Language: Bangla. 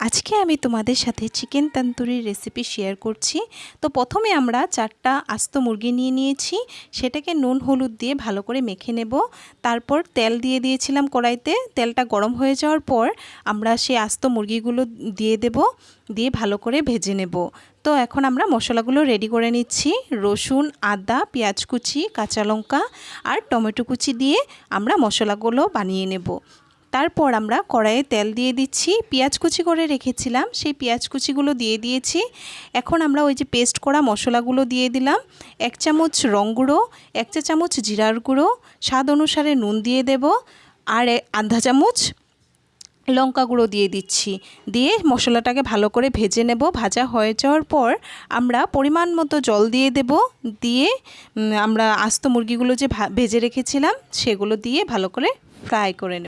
আজকে আমি তোমাদের সাথে চিকেন তন্দুরির রেসিপি শেয়ার করছি। তো প্রথমে আমরা চারটা আস্ত মুরগি নিয়ে নিয়েছি, সেটাকে নুন, হলুদ দিয়ে ভালো করে মেখে নেব। তারপর তেল দিয়ে দিয়েছিলাম কড়াইতে, তেলটা গরম হয়ে যাওয়ার পর আমরা সেই আস্ত মুরগিগুলো দিয়ে দেব, দিয়ে ভালো করে ভেজে নেব। তো এখন আমরা মশলাগুলো রেডি করে নিচ্ছি। রসুন, আদা, পেঁয়াজ কুচি, কাঁচা লঙ্কা আর টমেটো কুচি দিয়ে আমরা মশলাগুলো বানিয়ে নেব। তারপর আমরা কড়াইয়ে তেল দিয়ে দিচ্ছি। পেঁয়াজ কুচি করে রেখেছিলাম, সেই পেঁয়াজ কুচিগুলো দিয়ে দিয়েছি। এখন আমরা ওই যে পেস্ট করা মশলাগুলো দিয়ে দিলাম। এক চামচ রং গুঁড়ো, এক চা চামচ জিরার গুঁড়ো, স্বাদ অনুসারে নুন দিয়ে দেব, আর আধা চামচ লঙ্কা গুঁড়ো দিয়ে দিচ্ছি। দিয়ে মশলাটাকে ভালো করে ভেজে নেব। ভাজা হয়ে যাওয়ার পর আমরা পরিমাণ মতো জল দিয়ে দেব। দিয়ে আমরা আস্ত মুরগিগুলো যে ভেজে রেখেছিলাম, সেগুলো দিয়ে ভালো করে ফ্রাই করে নেব।